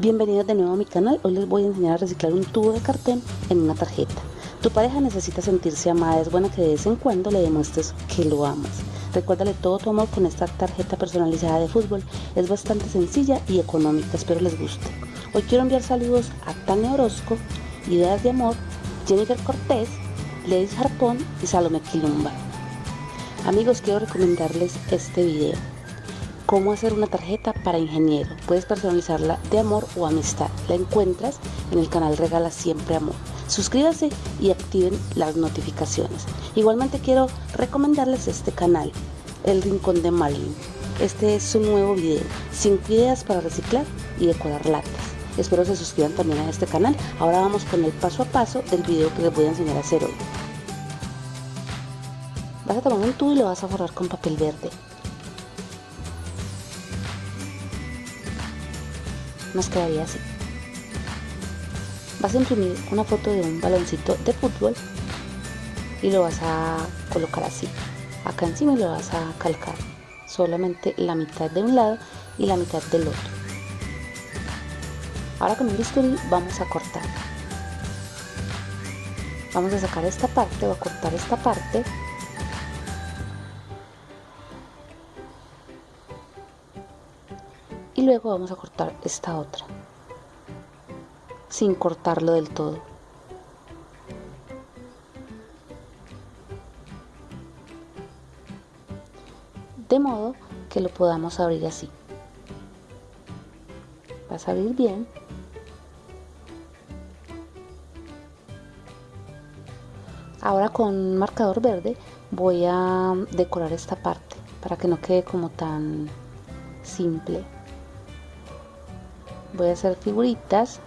Bienvenidos de nuevo a mi canal, hoy les voy a enseñar a reciclar un tubo de cartón en una tarjeta. Tu pareja necesita sentirse amada, es bueno que de vez en cuando le demuestres que lo amas. Recuérdale todo tu amor con esta tarjeta personalizada de fútbol, es bastante sencilla y económica, espero les guste. Hoy quiero enviar saludos a Tania Orozco, Ideas de Amor, Jennifer Cortés, Lady Harpón y Salome Quilumba. Amigos, quiero recomendarles este video cómo hacer una tarjeta para ingeniero. Puedes personalizarla de amor o amistad. La encuentras en el canal Regala Siempre Amor. Suscríbanse y activen las notificaciones. Igualmente quiero recomendarles este canal, El Rincón de Marlin. Este es su nuevo video, 5 ideas para reciclar y decorar latas. Espero se suscriban también a este canal. Ahora vamos con el paso a paso del video que les voy a enseñar a hacer hoy. Vas a tomar un tubo y lo vas a forrar con papel verde. Nos quedaría así. Vas a imprimir una foto de un baloncito de fútbol y lo vas a colocar así. Acá encima lo vas a calcar. Solamente la mitad de un lado y la mitad del otro. Ahora con el bisturí vamos a cortar. Vamos a sacar esta parte o a cortar esta parte y luego vamos a cortar esta otra sin cortarlo del todo. De modo que lo podamos abrir así. Vas a abrir bien. Ahora con marcador verde voy a decorar esta parte para que no quede como tan simple voy a hacer figuritas.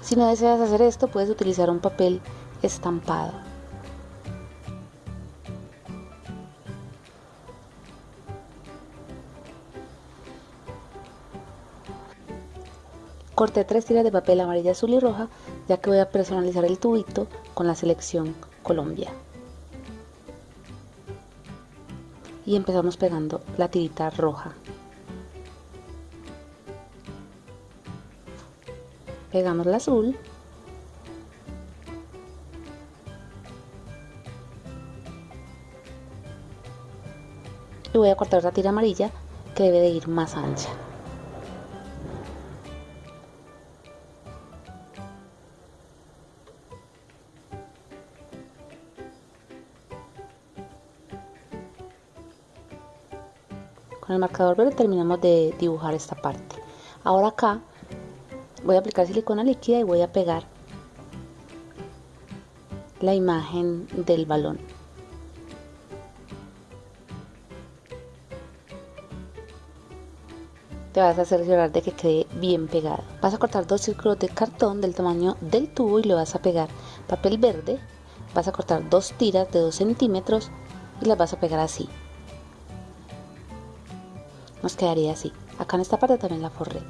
Si no deseas hacer esto puedes utilizar un papel estampado. Corté tres tiras de papel amarilla azul y roja ya que voy a personalizar el tubito con la selección Colombia y empezamos pegando la tirita roja. Pegamos la azul. Y voy a cortar la tira amarilla que debe de ir más ancha el marcador verde terminamos de dibujar esta parte. Ahora acá voy a aplicar silicona líquida y voy a pegar la imagen del balón. Te vas a cerciorar de que quede bien pegado. Vas a cortar dos círculos de cartón del tamaño del tubo y le vas a pegar papel verde. Vas a cortar dos tiras de 2 centímetros y las vas a pegar así nos quedaría así. Acá en esta parte también la forré.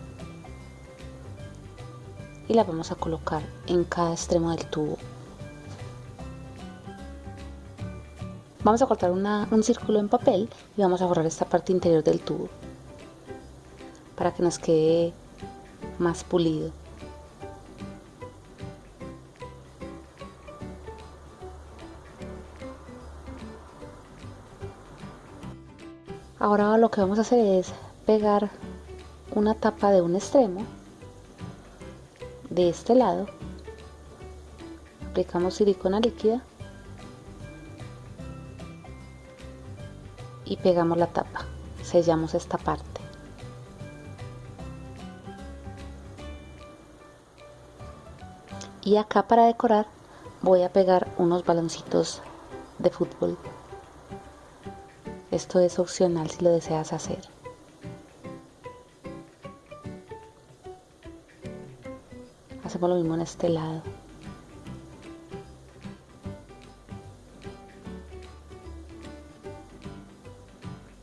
Y la vamos a colocar en cada extremo del tubo. Vamos a cortar un círculo en papel y vamos a forrar esta parte interior del tubo para que nos quede más pulido Ahora lo que vamos a hacer es pegar una tapa de un extremo de este lado. Aplicamos silicona líquida y pegamos la tapa. Sellamos esta parte. Y acá para decorar voy a pegar unos baloncitos de fútbol esto es opcional si lo deseas hacer. Hacemos lo mismo en este lado.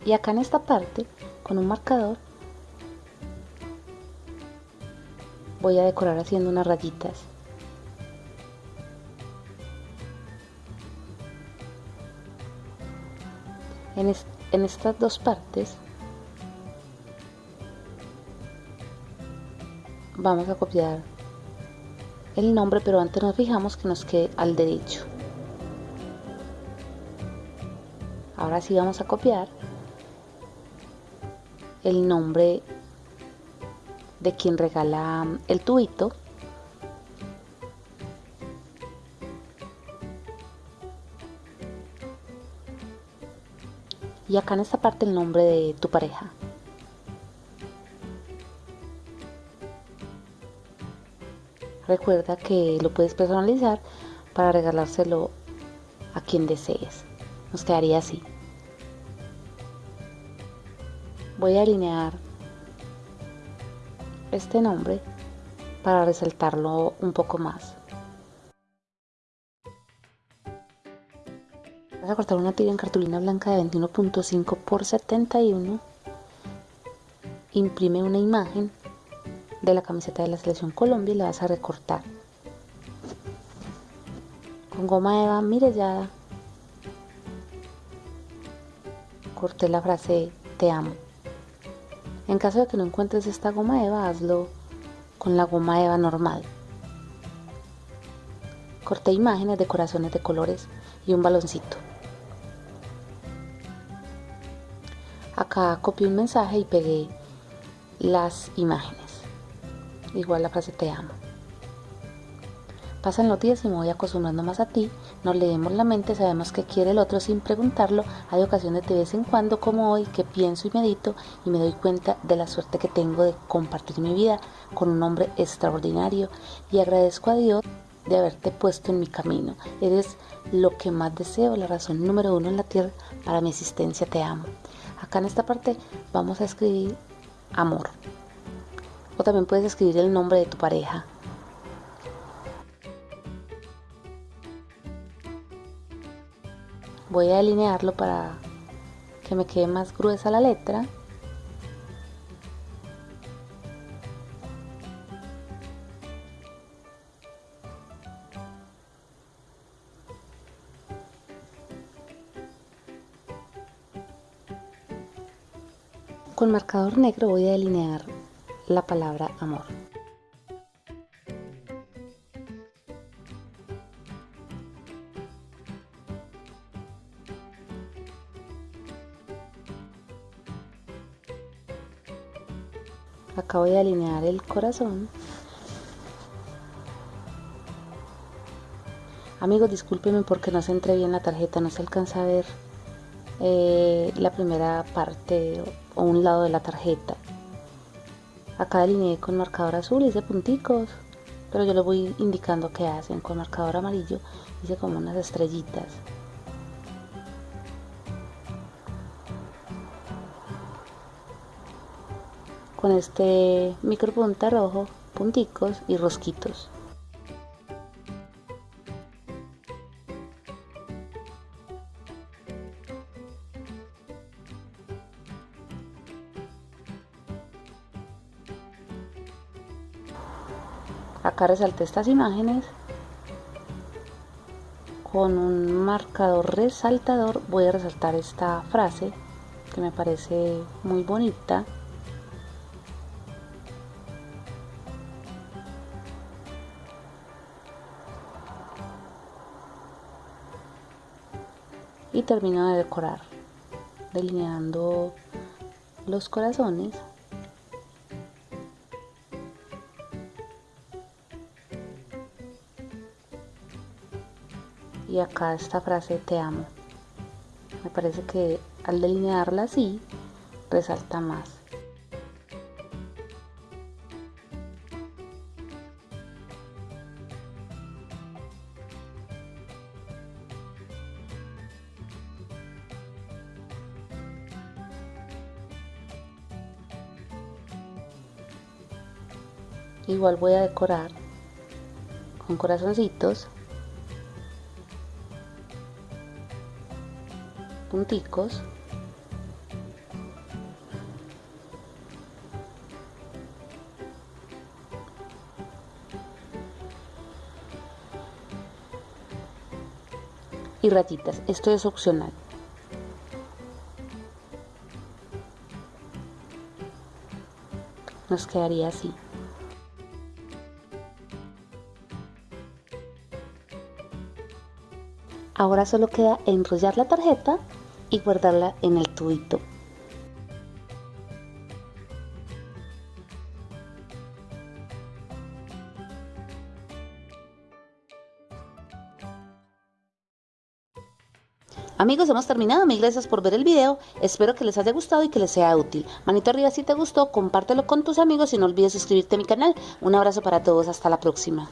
Y acá en esta parte, con un marcador, voy a decorar haciendo unas rayitas. En estas dos partes vamos a copiar el nombre, pero antes nos fijamos que nos quede al derecho. Ahora sí vamos a copiar el nombre de quien regala el tubito. Y acá en esta parte el nombre de tu pareja. Recuerda que lo puedes personalizar para regalárselo a quien desees. Nos quedaría así. Voy a alinear este nombre para resaltarlo un poco más. Vas a cortar una tira en cartulina blanca de 21.5 por 71. Imprime una imagen de la camiseta de la selección Colombia y la vas a recortar. Con goma eva, mire ya corté la frase te amo. En caso de que no encuentres esta goma eva, hazlo con la goma eva normal. Corté imágenes de corazones de colores y un baloncito. Acá copié un mensaje y pegué las imágenes igual la frase te amo. Pasan los días y me voy acostumbrando más a ti, nos leemos la mente, sabemos que quiere el otro sin preguntarlo, hay ocasiones de vez en cuando como hoy que pienso y medito y me doy cuenta de la suerte que tengo de compartir mi vida con un hombre extraordinario y agradezco a Dios de haberte puesto en mi camino. Eres lo que más deseo, la razón número uno en la tierra para mi existencia, te amo. Acá en esta parte vamos a escribir amor. O también puedes escribir el nombre de tu pareja. Voy a alinearlo para que me quede más gruesa la letra. Con marcador negro voy a delinear la palabra amor. Acá voy a alinear el corazón. Amigos, discúlpenme porque no se entre bien la tarjeta, no se alcanza a ver eh, la primera parte o un lado de la tarjeta. Acá delineé con marcador azul, hice punticos, pero yo les voy indicando qué hacen. Con marcador amarillo hice como unas estrellitas. Con este micropunta rojo, punticos y rosquitos. Acá resalté estas imágenes con un marcador resaltador. Voy a resaltar esta frase que me parece muy bonita. Y termino de decorar delineando los corazones y acá esta frase te amo. Me parece que al delinearla así resalta más. Igual voy a decorar con corazoncitos punticos. Y ratitas, esto es opcional. Nos quedaría así. Ahora solo queda enrollar la tarjeta y guardarla en el tubito. Amigos, hemos terminado. Mil gracias por ver el video. Espero que les haya gustado y que les sea útil. Manito arriba si te gustó, compártelo con tus amigos y no olvides suscribirte a mi canal. Un abrazo para todos. Hasta la próxima.